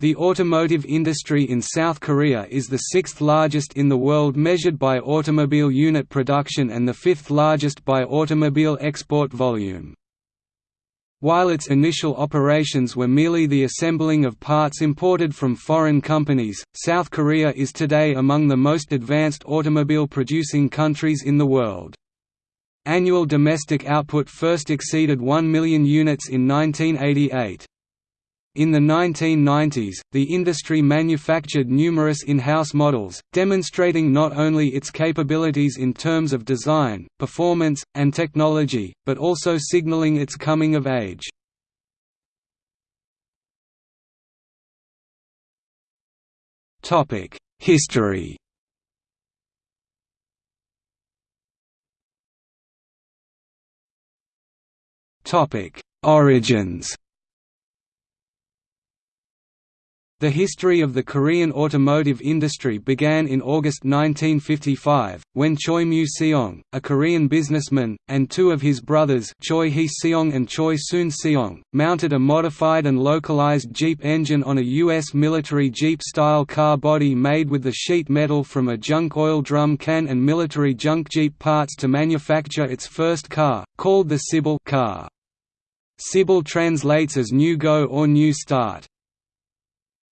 The automotive industry in South Korea is the sixth largest in the world measured by automobile unit production and the fifth largest by automobile export volume. While its initial operations were merely the assembling of parts imported from foreign companies, South Korea is today among the most advanced automobile-producing countries in the world. Annual domestic output first exceeded 1 million units in 1988. In the 1990s, the industry manufactured numerous in-house models, demonstrating not only its capabilities in terms of design, performance, and technology, but also signaling its coming of age. History Origins The history of the Korean automotive industry began in August 1955, when Choi Mu-seong, a Korean businessman, and two of his brothers Choi Hee-seong and Choi Soon-seong, mounted a modified and localized Jeep engine on a U.S. military Jeep-style car body made with the sheet metal from a junk oil drum can and military junk Jeep parts to manufacture its first car, called the Sibal car. Sibal translates as New Go or New Start.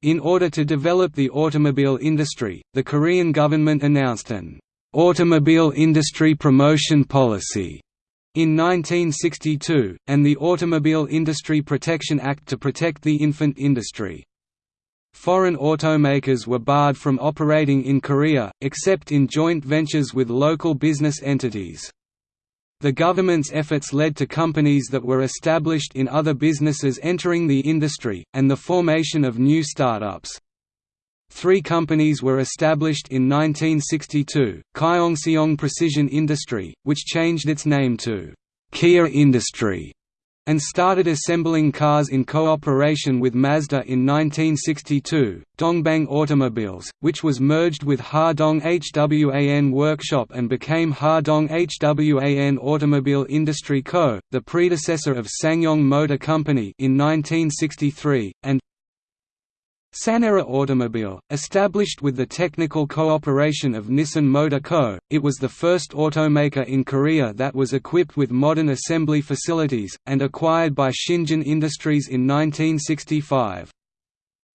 In order to develop the automobile industry, the Korean government announced an «automobile industry promotion policy» in 1962, and the Automobile Industry Protection Act to protect the infant industry. Foreign automakers were barred from operating in Korea, except in joint ventures with local business entities. The government's efforts led to companies that were established in other businesses entering the industry, and the formation of new startups. Three companies were established in 1962, Kyongseong Precision Industry, which changed its name to Kia Industry, and started assembling cars in cooperation with Mazda in 1962, Dongbang Automobiles, which was merged with Hadong Hwan Workshop and became Hadong Hwan Automobile Industry Co., the predecessor of SsangYong Motor Company in 1963, and Saenara Automobile, established with the technical cooperation of Nissan Motor Co., it was the first automaker in Korea that was equipped with modern assembly facilities, and acquired by Shinjin Industries in 1965.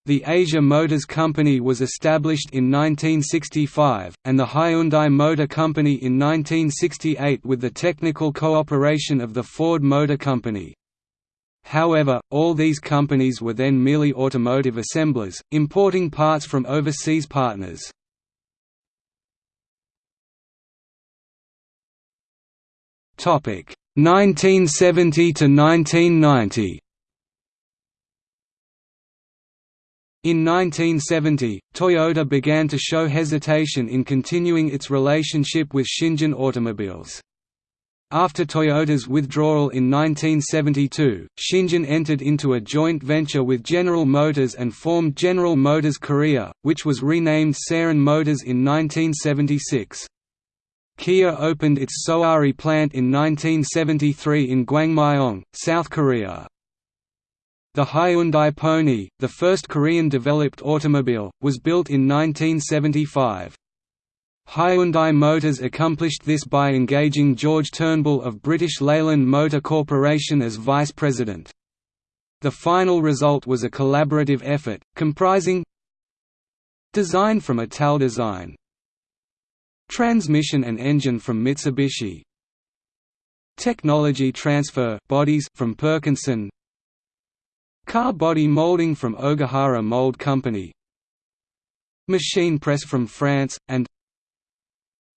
The Asia Motors Company was established in 1965, and the Hyundai Motor Company in 1968 with the technical cooperation of the Ford Motor Company. However, all these companies were then merely automotive assemblers, importing parts from overseas partners. Topic 1970 to 1990. In 1970, Toyota began to show hesitation in continuing its relationship with Shinjin Automobiles. After Toyota's withdrawal in 1972, Shinjin entered into a joint venture with General Motors and formed General Motors Korea, which was renamed Saehan Motors in 1976. Kia opened its Sohari plant in 1973 in Gwangmyeong, South Korea. The Hyundai Pony, the first Korean-developed automobile, was built in 1975. Hyundai Motors accomplished this by engaging George Turnbull of British Leyland Motor Corporation as vice president. The final result was a collaborative effort, comprising Design from Italdesign Transmission and engine from Mitsubishi Technology transfer bodies from Perkinson Car body molding from Ogihara Mold Company Machine press from France, and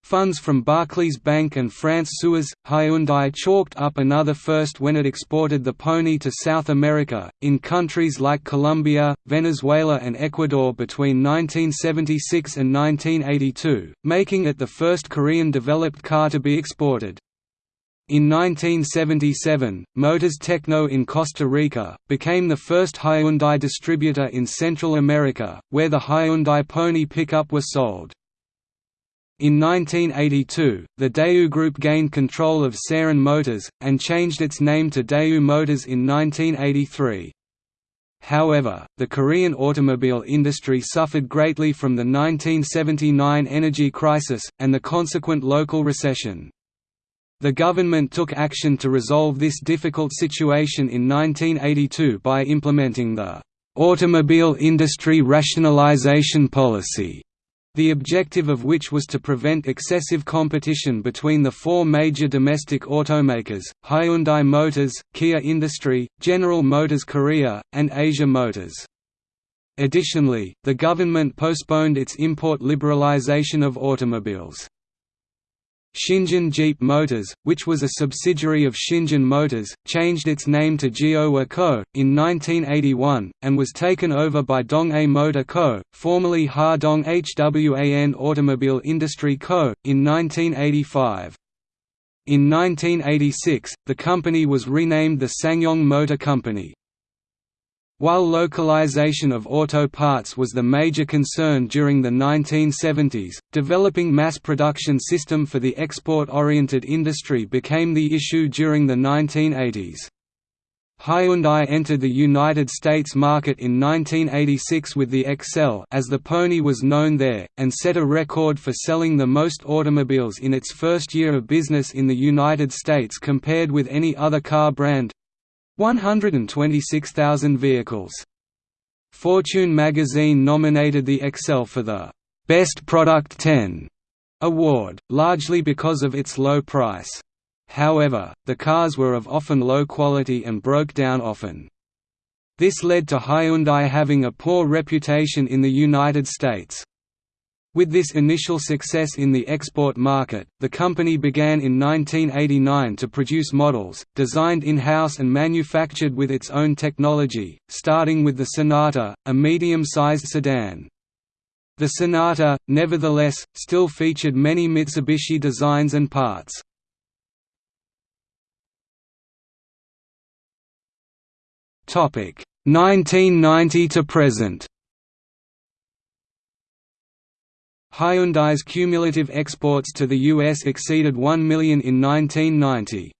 Funds from Barclays Bank and France Suez, Hyundai chalked up another first when it exported the Pony to South America, in countries like Colombia, Venezuela and Ecuador between 1976 and 1982, making it the first Korean-developed car to be exported. In 1977, Motors Techno in Costa Rica, became the first Hyundai distributor in Central America, where the Hyundai Pony pickup was sold. In 1982, the Daewoo Group gained control of Saehan Motors, and changed its name to Daewoo Motors in 1983. However, the Korean automobile industry suffered greatly from the 1979 energy crisis, and the consequent local recession. The government took action to resolve this difficult situation in 1982 by implementing the "'Automobile Industry Rationalization Policy' the objective of which was to prevent excessive competition between the four major domestic automakers, Hyundai Motors, Kia Industry, General Motors Korea, and Asia Motors. Additionally, the government postponed its import liberalization of automobiles. Shinjin Jeep Motors, which was a subsidiary of Shinjin Motors, changed its name to Geohwa Co. in 1981, and was taken over by Donghae Motor Co., formerly Ha Dong Hwan Automobile Industry Co., in 1985. In 1986, the company was renamed the SsangYong Motor Company. While localization of auto parts was the major concern during the 1970s, developing mass production system for the export-oriented industry became the issue during the 1980s. Hyundai entered the United States market in 1986 with the Excel as the Pony was known there, and set a record for selling the most automobiles in its first year of business in the United States compared with any other car brand, 126,000 vehicles. Fortune magazine nominated the Excel for the Best Product 10 award, largely because of its low price. However, the cars were of often low quality and broke down often. This led to Hyundai having a poor reputation in the United States. With this initial success in the export market, the company began in 1989 to produce models, designed in-house and manufactured with its own technology, starting with the Sonata, a medium-sized sedan. The Sonata, nevertheless, still featured many Mitsubishi designs and parts. Topic 1990 to present. Hyundai's cumulative exports to the US exceeded 1 million in 1990.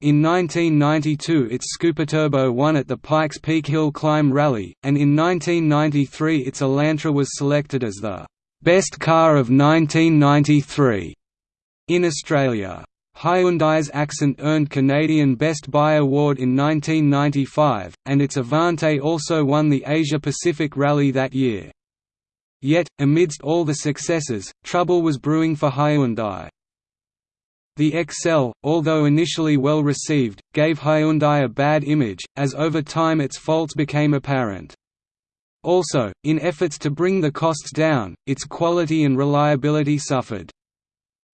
In 1992 its Turbo won at the Pikes Peak Hill Climb Rally, and in 1993 its Elantra was selected as the «best car of 1993» in Australia. Hyundai's Accent earned Canadian Best Buy Award in 1995, and its Avante also won the Asia Pacific Rally that year. Yet, amidst all the successes, trouble was brewing for Hyundai. The Excel, although initially well received, gave Hyundai a bad image, as over time its faults became apparent. Also, in efforts to bring the costs down, its quality and reliability suffered.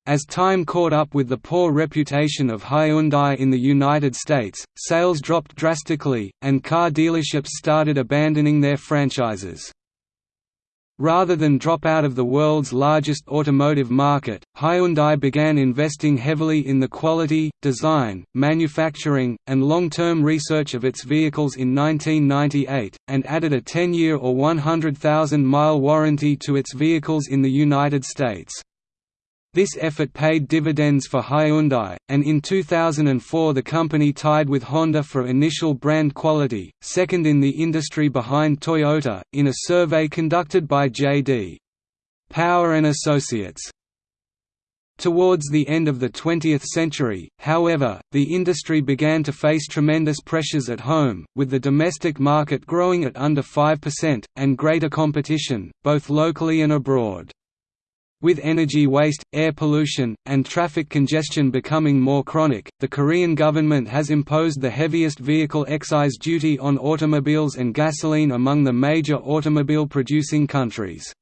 As time caught up with the poor reputation of Hyundai in the United States, sales dropped drastically, and car dealerships started abandoning their franchises. Rather than drop out of the world's largest automotive market, Hyundai began investing heavily in the quality, design, manufacturing, and long-term research of its vehicles in 1998, and added a 10-year or 100,000-mile warranty to its vehicles in the United States. This effort paid dividends for Hyundai, and in 2004 the company tied with Honda for initial brand quality, second in the industry behind Toyota, in a survey conducted by J.D. Power and Associates. Towards the end of the 20th century, however, the industry began to face tremendous pressures at home, with the domestic market growing at under 5%, and greater competition, both locally and abroad. With energy waste, air pollution, and traffic congestion becoming more chronic, the Korean government has imposed the heaviest vehicle excise duty on automobiles and gasoline among the major automobile-producing countries.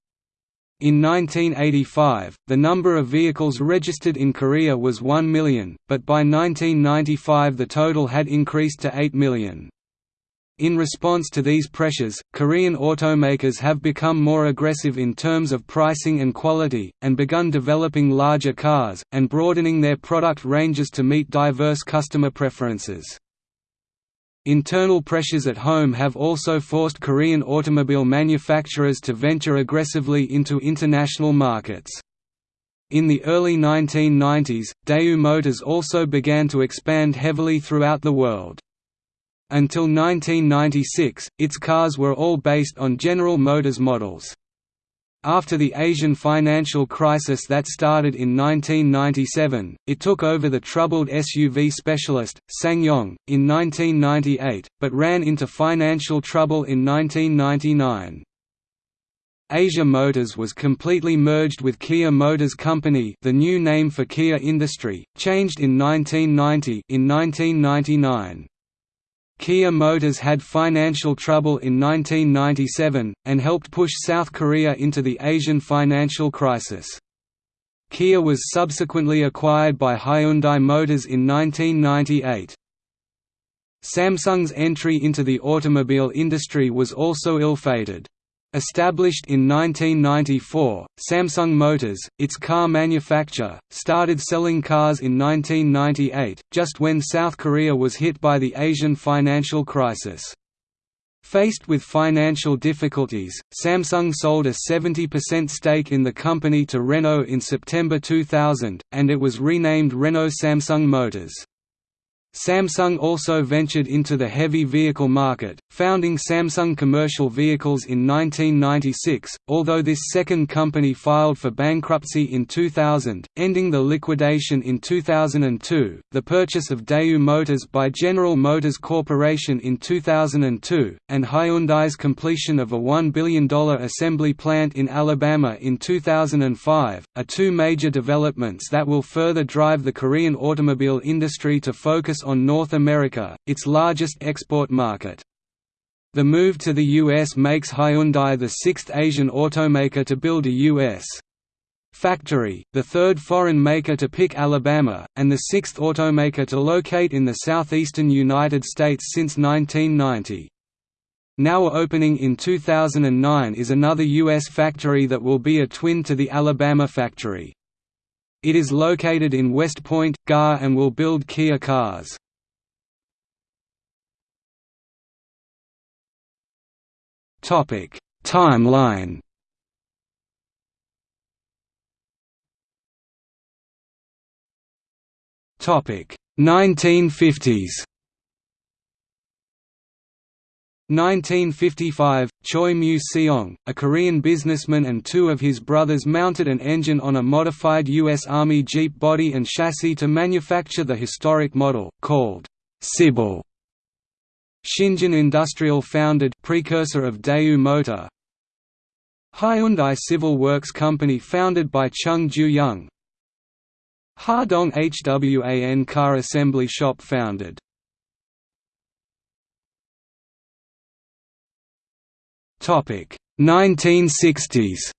In 1985, the number of vehicles registered in Korea was 1 million, but by 1995 the total had increased to 8 million. In response to these pressures, Korean automakers have become more aggressive in terms of pricing and quality, and begun developing larger cars, and broadening their product ranges to meet diverse customer preferences. Internal pressures at home have also forced Korean automobile manufacturers to venture aggressively into international markets. In the early 1990s, Daewoo Motors also began to expand heavily throughout the world. Until 1996, its cars were all based on General Motors models. After the Asian financial crisis that started in 1997, it took over the troubled SUV specialist, SsangYong, in 1998, but ran into financial trouble in 1999. Asia Motors was completely merged with Kia Motors Company the new name for Kia Industry, changed in 1990 in 1999. Kia Motors had financial trouble in 1997, and helped push South Korea into the Asian financial crisis. Kia was subsequently acquired by Hyundai Motors in 1998. Samsung's entry into the automobile industry was also ill-fated. Established in 1994, Samsung Motors, its car manufacturer, started selling cars in 1998, just when South Korea was hit by the Asian financial crisis. Faced with financial difficulties, Samsung sold a 70% stake in the company to Renault in September 2000, and it was renamed Renault Samsung Motors. Samsung also ventured into the heavy vehicle market, founding Samsung Commercial Vehicles in 1996, although this second company filed for bankruptcy in 2000, ending the liquidation in 2002. The purchase of Daewoo Motors by General Motors Corporation in 2002, and Hyundai's completion of a $1 billion assembly plant in Alabama in 2005, are two major developments that will further drive the Korean automobile industry to focus on North America, its largest export market. The move to the US makes Hyundai the sixth Asian automaker to build a U.S. factory, the third foreign maker to pick Alabama, and the sixth automaker to locate in the southeastern United States since 1990. Now opening in 2009 is another U.S. factory that will be a twin to the Alabama factory. It is located in West Point, GA and will build Kia cars. Timeline Topic 1950s 1955, Choi Moo-seong, a Korean businessman and two of his brothers mounted an engine on a modified U.S. Army Jeep body and chassis to manufacture the historic model, called Sibal. Shinjin Industrial founded precursor of Daewoo Motor Hyundai Civil Works Company founded by Chung Ju-young Hadong HWAN Car Assembly Shop founded Topic. 1960s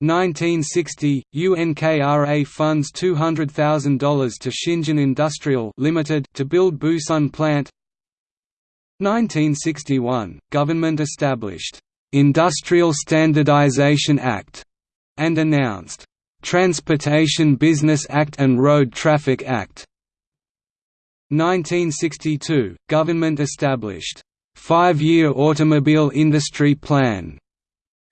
1960, UNKRA funds $200,000 to Shinjin Industrial Limited to build Busan plant. 1961, government established, "'Industrial Standardization Act' and announced, "'Transportation Business Act and Road Traffic Act' 1962, government established, five-year automobile industry plan,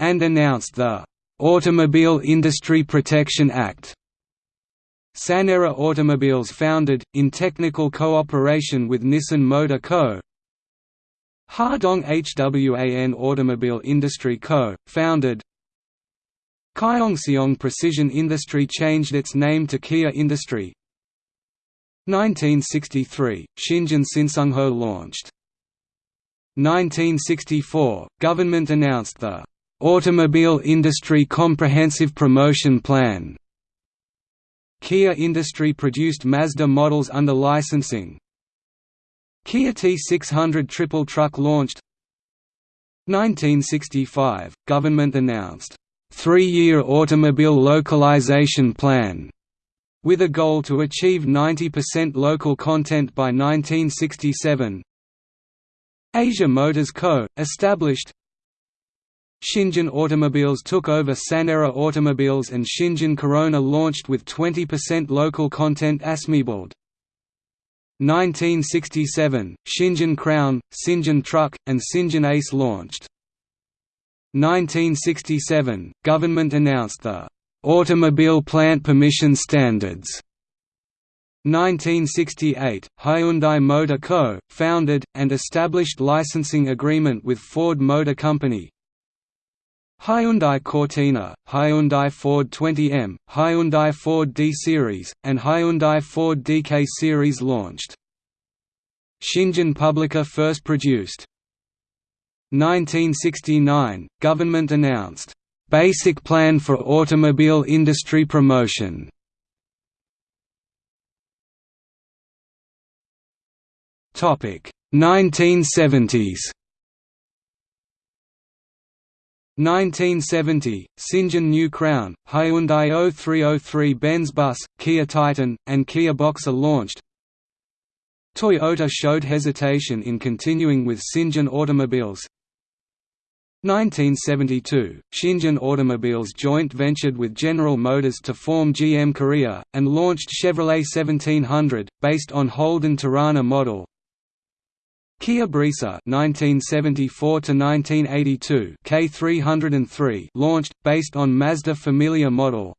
and announced the Automobile Industry Protection Act. Saenara Automobiles founded, in technical cooperation with Nissan Motor Co. Hadong HWAN Automobile Industry Co., founded Kyongseong Precision Industry changed its name to Kia Industry 1963, Shinjin Sinsungho launched 1964, government announced the "'Automobile Industry Comprehensive Promotion Plan' Kia Industry produced Mazda models under licensing. Kia T600 triple truck launched. 1965, government announced, three-year automobile localization plan' with a goal to achieve 90% local content by 1967 Asia Motors Co., established Shinjin Automobiles took over Saenara Automobiles and Shinjin Corona launched with 20% local content Asmibuild. 1967, Shinjin Crown, Sinjin Truck, and Sinjin Ace launched. 1967, government announced the "'Automobile Plant Permission Standards' 1968, Hyundai Motor Co., founded, and established licensing agreement with Ford Motor Company Hyundai Cortina, Hyundai Ford 20M, Hyundai Ford D-Series, and Hyundai Ford DK Series launched. Shinjin Publica first produced. 1969, government announced, "...basic plan for automobile industry promotion." 1970s 1970, Sinjin New Crown, Hyundai 0303 Benz Bus, Kia Titan, and Kia Boxer launched. Toyota showed hesitation in continuing with Sinjin automobiles. 1972, Shinjin Automobiles joint ventured with General Motors to form GM Korea, and launched Chevrolet 1700, based on Holden Torana model, Kia Brisa (1974–1982) K303 launched, based on Mazda Familia model.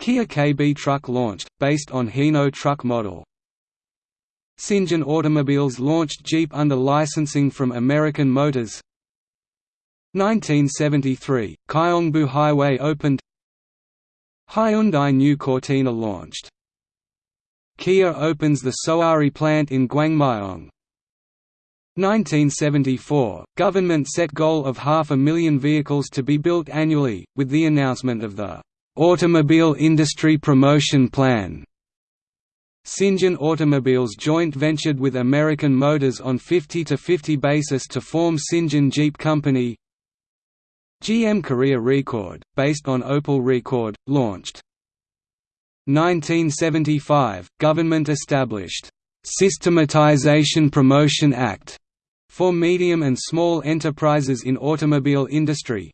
Kia KB Truck launched, based on Hino truck model. Sinjin Automobiles launched Jeep under licensing from American Motors. 1973, Gyeongbu Highway opened. Hyundai New Cortina launched. Kia opens the Sohari plant in Gwangmyeong. 1974, government set goal of half a million vehicles to be built annually, with the announcement of the "'Automobile Industry Promotion Plan' Sinjin Automobiles joint ventured with American Motors on 50–50 basis to form Sinjin Jeep Company. GM Korea Rekord, based on Opel Rekord, launched. 1975, government established Systematization Promotion Act for medium and small enterprises in automobile industry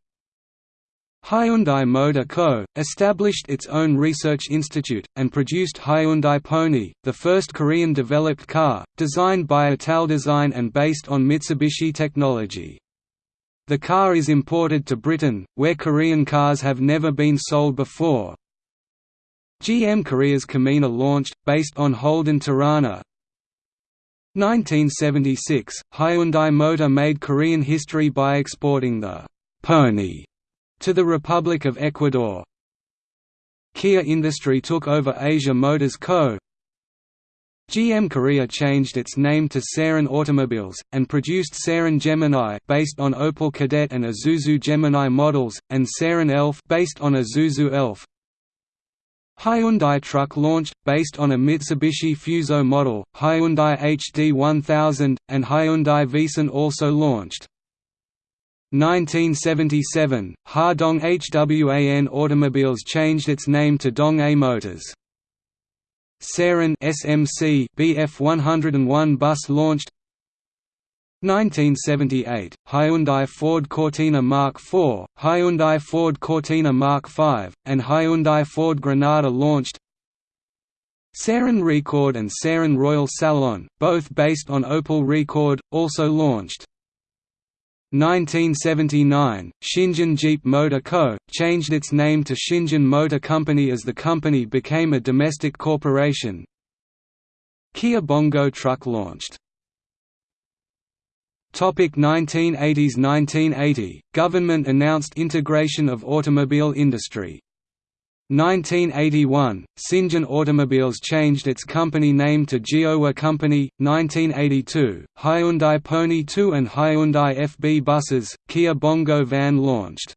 Hyundai Motor Co., established its own research institute, and produced Hyundai Pony, the first Korean-developed car, designed by Italdesign and based on Mitsubishi technology. The car is imported to Britain, where Korean cars have never been sold before. GM Korea's Camina launched, based on Holden Torana, 1976, Hyundai Motor made Korean history by exporting the «Pony» to the Republic of Ecuador. Kia Industry took over Asia Motors Co. GM Korea changed its name to Saerin Automobiles, and produced Saerin Gemini based on Opel Kadett and Isuzu Gemini models, and Saerin Elf based on Isuzu Elf. Hyundai Truck launched, based on a Mitsubishi Fuso model, Hyundai HD 1000, and Hyundai Vision also launched. 1977, Ha-Dong HWAN Automobiles changed its name to Dong-A Motors. Saerin SMC BF 101 bus launched 1978, Hyundai Ford Cortina Mark IV, Hyundai Ford Cortina Mark V, and Hyundai Ford Granada launched Saerin Rekord and Saerin Royal Salon, both based on Opel Rekord, also launched 1979, Shinjin Jeep Motor Co., changed its name to Shinjin Motor Company as the company became a domestic corporation Kia Bongo Truck launched Topic 1980s 1980, government announced integration of automobile industry. 1981, Sinjin Automobiles changed its company name to Geohwa Company. 1982, Hyundai Pony 2 and Hyundai FB buses, Kia Bongo van launched.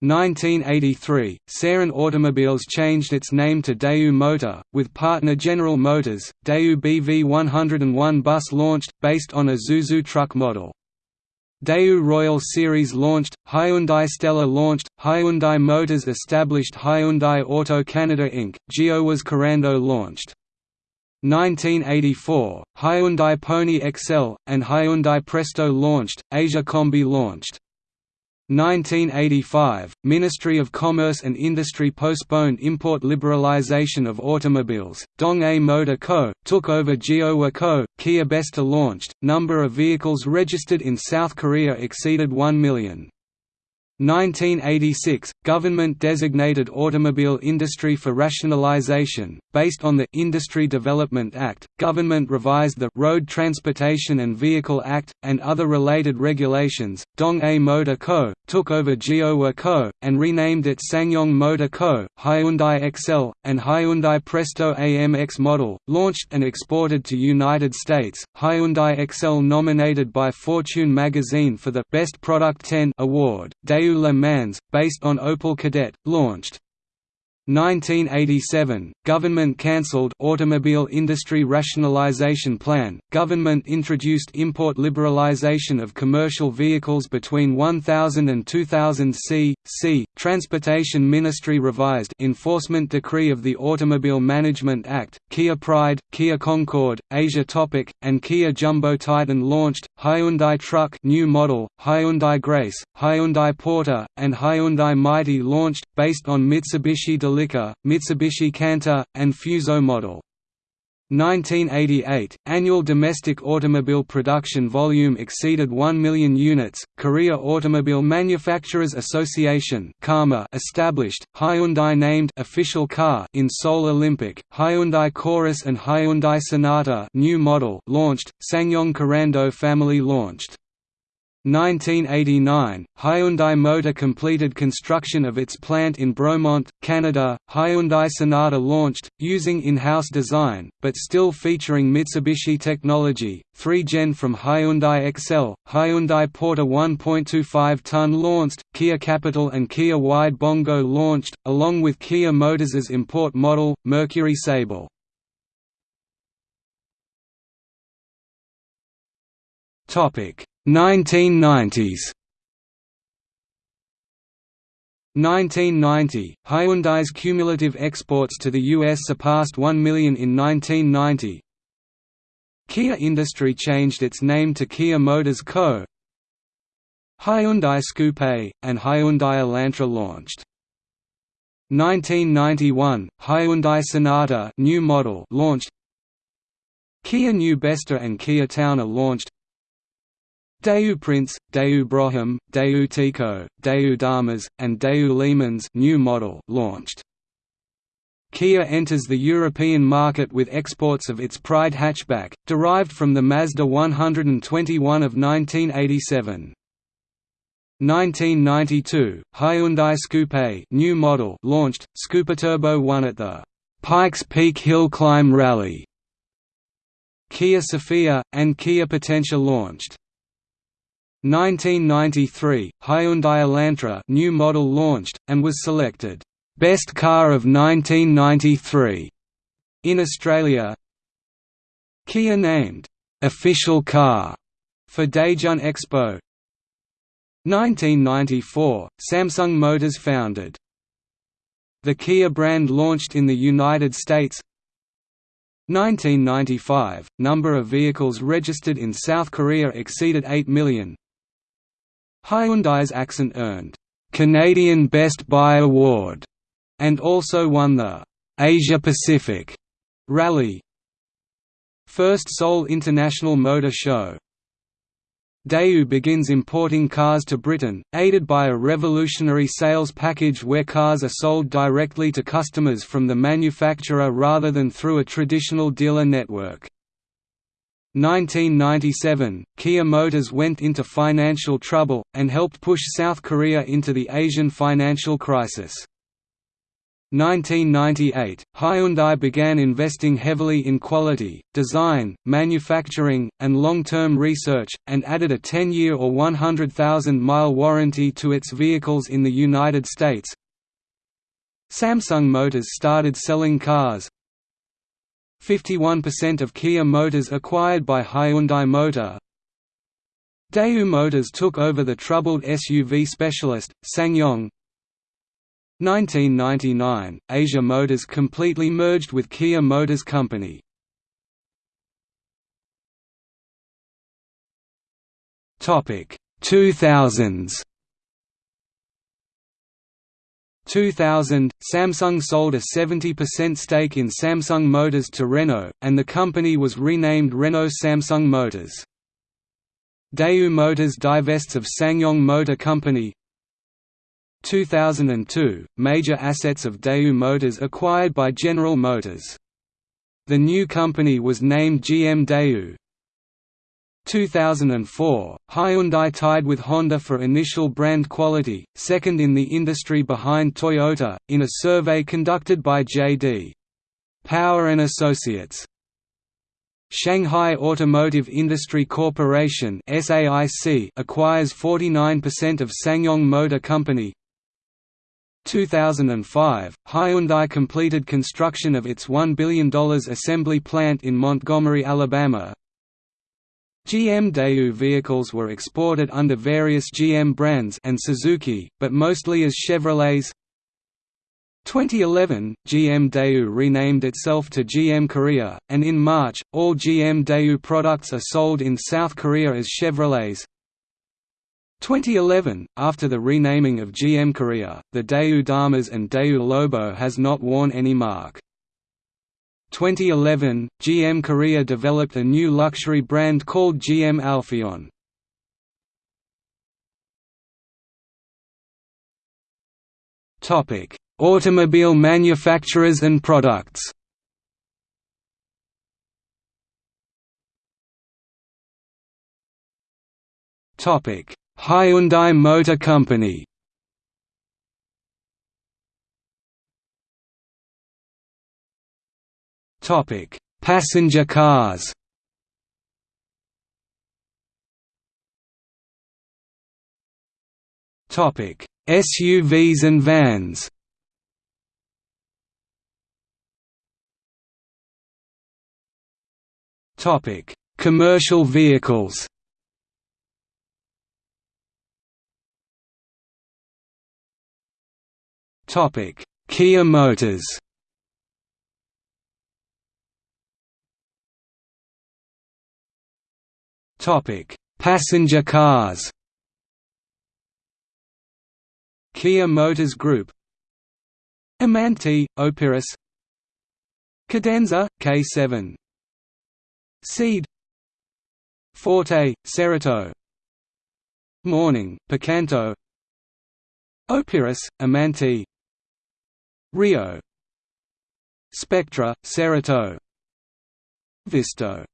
1983, Saerin Automobiles changed its name to Daewoo Motor, with partner General Motors. Daewoo BV101 bus launched, based on an Isuzu truck model. Daewoo Royal Series launched, Hyundai Stella launched, Hyundai Motors established Hyundai Auto Canada Inc., Geohwa's Korando launched. 1984, Hyundai Pony XL, and Hyundai Presto launched, Asia Combi launched. 1985, Ministry of Commerce and Industry postponed import liberalization of automobiles. Dong-A Motor Co. took over Geohwa Co. Kia Besta launched. Number of vehicles registered in South Korea exceeded 1 million. 1986 – Government-designated automobile industry for rationalization, based on the «Industry Development Act», government revised the «Road Transportation and Vehicle Act», and other related regulations. Dong A Motor Co., took over Geohwa Co., and renamed it SsangYong Motor Co., Hyundai Excel, and Hyundai Presto AMX model, launched and exported to United States. Hyundai Excel nominated by Fortune magazine for the Best Product 10 award. Daewoo Le Mans, based on Opel Kadett, launched. 1987 – Government cancelled Automobile Industry Rationalization Plan, government introduced import liberalization of commercial vehicles between 1000 and 2000 c. c. Transportation Ministry revised Enforcement Decree of the Automobile Management Act, Kia Pride, Kia Concord, Asia Topic, and Kia Jumbo Titan launched, Hyundai Truck new model, Hyundai Grace, Hyundai Porter, and Hyundai Mighty launched, based on Mitsubishi Delivery Celica, Mitsubishi Canter, and Fuso model. 1988 – Annual domestic automobile production volume exceeded 1 million units, Korea Automobile Manufacturers Association established, Hyundai named official car in Seoul Olympic, Hyundai Chorus and Hyundai Sonata new model launched, SsangYong Korando family launched. 1989, Hyundai Motor completed construction of its plant in Bromont, Canada. Hyundai Sonata launched, using in-house design, but still featuring Mitsubishi technology. 3 Gen from Hyundai Excel, Hyundai Porter 1.25-ton launched, Kia Capital and Kia Wide Bongo launched, along with Kia Motors' import model, Mercury Sable. Topic 1990s 1990, Hyundai's cumulative exports to the U.S. surpassed 1 million in 1990. Kia Industry changed its name to Kia Motors Co. Hyundai Scoupe, and Hyundai Elantra launched. 1991, Hyundai Sonata new model launched. Kia New Besta and Kia Towner launched. Daewoo Prince, Daewoo Brougham, Daewoo Tico, Daewoo Damas, and Daewoo LeMans new model launched. Kia enters the European market with exports of its Pride hatchback, derived from the Mazda 121 of 1987. 1992, Hyundai Scoupe new model launched, Turbo won at the Pikes Peak Hill Climb Rally. Kia Sephia, and Kia Potentia launched. 1993, Hyundai Elantra new model launched, and was selected, "'Best Car of 1993' in Australia. Kia named, "'Official Car' for Daejeon Expo. 1994, Samsung Motors founded. The Kia brand launched in the United States. 1995, number of vehicles registered in South Korea exceeded 8 million Hyundai's Accent earned Canadian Best Buy Award and also won the Asia Pacific Rally First Seoul International Motor Show Daewoo begins importing cars to Britain, aided by a revolutionary sales package where cars are sold directly to customers from the manufacturer rather than through a traditional dealer network. 1997, Kia Motors went into financial trouble, and helped push South Korea into the Asian financial crisis. 1998, Hyundai began investing heavily in quality, design, manufacturing, and long-term research, and added a 10-year or 100,000-mile warranty to its vehicles in the United States. Samsung Motors started selling cars, 51% of Kia Motors acquired by Hyundai Motor. Daewoo Motors took over the troubled SUV specialist, SsangYong 1999, Asia Motors completely merged with Kia Motors Company. Topic 2000s 2000, Samsung sold a 70% stake in Samsung Motors to Renault, and the company was renamed Renault Samsung Motors. Daewoo Motors divests of SsangYong Motor Company 2002 – Major assets of Daewoo Motors acquired by General Motors. The new company was named GM Daewoo. 2004 – Hyundai tied with Honda for initial brand quality, second in the industry behind Toyota, in a survey conducted by J.D. Power and Associates. Shanghai Automotive Industry Corporation SAIC acquires 49% of SsangYong Motor Company 2005, Hyundai completed construction of its $1 billion assembly plant in Montgomery, Alabama. GM Daewoo vehicles were exported under various GM brands and Suzuki, but mostly as Chevrolets. 2011, GM Daewoo renamed itself to GM Korea, and in March, all GM Daewoo products are sold in South Korea as Chevrolets. 2011, after the renaming of GM Korea, the Daewoo Damas and Daewoo Labo has not worn any mark. 2011, GM Korea developed a new luxury brand called GM Alpheon. Automobile manufacturers and products Topic: Hyundai Motor Company Topic: Passenger cars. Topic: SUVs and vans. Topic: Commercial vehicles. Topic: Kia Motors. Topic: Passenger cars. Kia Motors Group. Amanti, Opirus. Cadenza, K7. Ceed. Forte, Cerato. Morning, Picanto. Opirus, Amanti Rio Spectra, Cerato Visto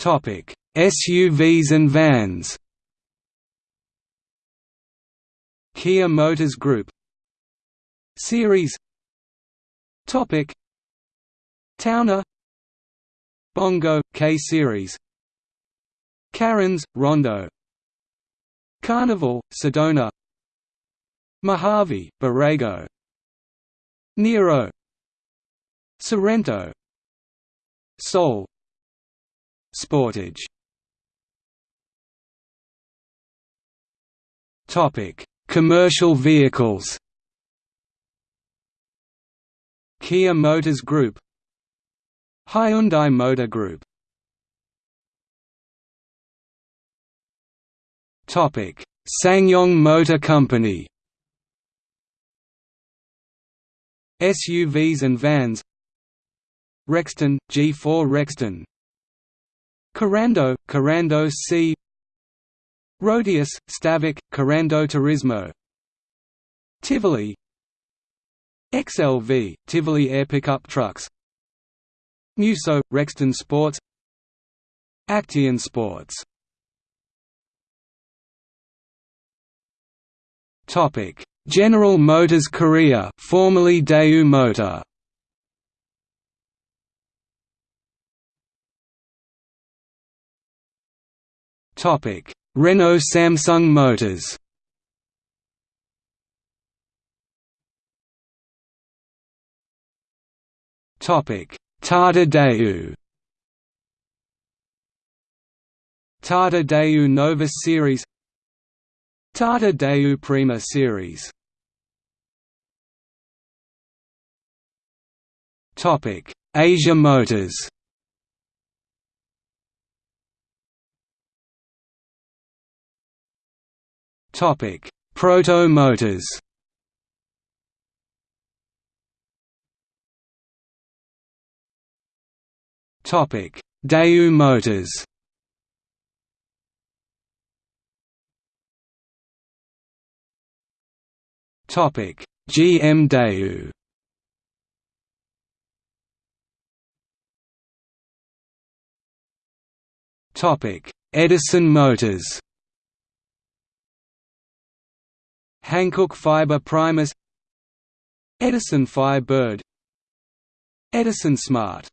SUVs and vans. Kia Motors Group. Series. Topic. Towner. Bongo K series. Carens Rondo. Carnival Sedona. Mojave, Borrego. Niro. Sorento. Soul Sportage Topic: Commercial vehicles. Kia Motors Group, Hyundai Motor Group. Topic: Motor Company. SUVs and vans Rexton, G4 Rexton Korando, Korando C. Rodius, Stavic, Korando Turismo. Tivoli. XLV, Tivoli Air Pickup Trucks. Musso, Rexton Sports. Actyon Sports. General Motors Korea formerly Daewoo Motor Topic. Renault Samsung Motors. Topic. Tata Daewoo Novus series. Tata Daewoo Prima series. Topic: Asia Motors. Topic: Proto-motors. Topic: Daewoo motors. Topic. GM Daewoo. Topic. Edison Motors. Hankook Fiber Primus Edison Fibird Edison Smart